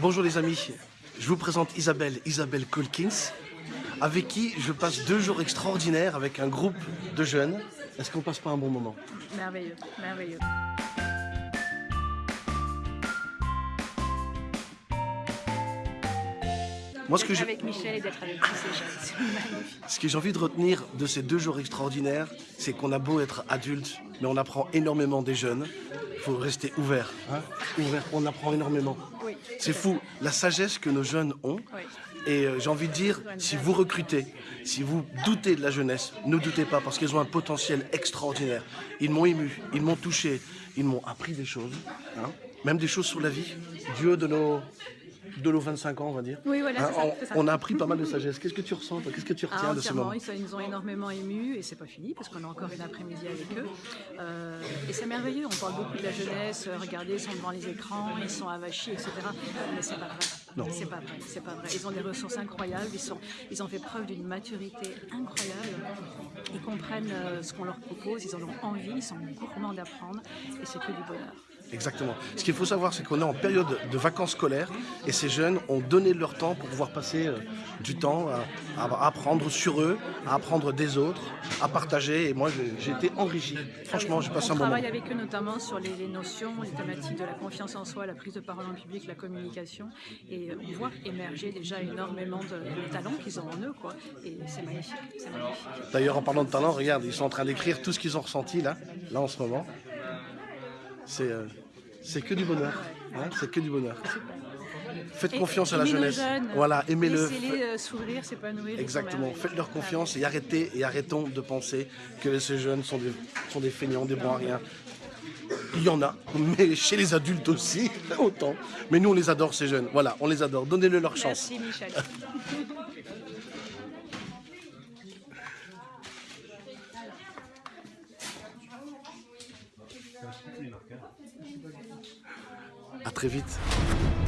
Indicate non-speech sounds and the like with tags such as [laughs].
Bonjour les amis, je vous présente Isabelle, Isabelle Colkins, avec qui je passe deux jours extraordinaires avec un groupe de jeunes. Est-ce qu'on passe pas un bon moment? Merveilleux, merveilleux. Moi, ce que avec Michel et d'être avec tous ces jeunes. Ce que j'ai envie de retenir de ces deux jours extraordinaires, c'est qu'on a beau être adulte, mais on apprend énormément des jeunes. Il faut rester ouvert. hein. ouvert. On apprend énormément. Oui. C'est fou, la sagesse que nos jeunes ont. Oui. Et euh, j'ai envie de dire, si vous recrutez, si vous doutez de la jeunesse, ne doutez pas, parce qu'ils ont un potentiel extraordinaire. Ils m'ont ému, ils m'ont touché, ils m'ont appris des choses, hein. même des choses sur la vie, haut de nos, de nos 25 ans, on va dire. Oui, voilà, ça, on, c'est ça. on a appris pas mal de sagesse. Qu'est-ce que tu ressens toi? Qu'est-ce que tu Ah, retiens de ce moment? Ils, sont- ils nous ont énormément émus et c'est pas fini parce qu'on a encore une après-midi avec eux. Euh, et c'est merveilleux, on parle beaucoup de la jeunesse, regardez, ils sont devant les écrans, ils sont avachis, etc. Mais c'est pas vrai. Non. C'est pas vrai, c'est pas vrai. Ils ont des ressources incroyables, ils, sont, ils ont fait preuve d'une maturité incroyable. Ils comprennent euh, ce qu'on leur propose, ils en ont envie, ils sont gourmands d'apprendre et c'est que du bonheur. Exactement. Ce qu'il faut savoir, c'est qu'on est en période de vacances scolaires et ces jeunes ont donné leur temps pour pouvoir passer euh, du temps à, à apprendre sur eux, à apprendre des autres, à partager. Et moi, j'ai- été enrichi. Franchement, j'ai passé On un moment. travaille avec eux notamment sur les, les notions, les thématiques de la confiance en soi, la prise de parole en public, la communication. Et euh, on voit émerger déjà énormément de, de talents qu'ils ont en eux. Quoi. Et c'est magnifique, c'est magnifique. D'ailleurs, en parlant de talent, regarde, ils sont en train d'écrire tout ce qu'ils ont ressenti là, là en ce moment. C'est euh, c'est que du bonheur. hein, c'est que du bonheur. Faites Et confiance à la jeunesse. jeunes, Voilà, aimez-le. Laissez-les euh, s'ouvrir, s'épanouir. Exactement. Faites-leur confiance et arrêtez et arrêtons de penser que ces jeunes sont des, sont des feignants, des bons à rien. Il y en a, mais chez les adultes aussi, [laughs] autant. Mais nous, on les adore, ces jeunes. Voilà, on les adore. Donnez-le leur chance. Merci Michel. [laughs] Vite.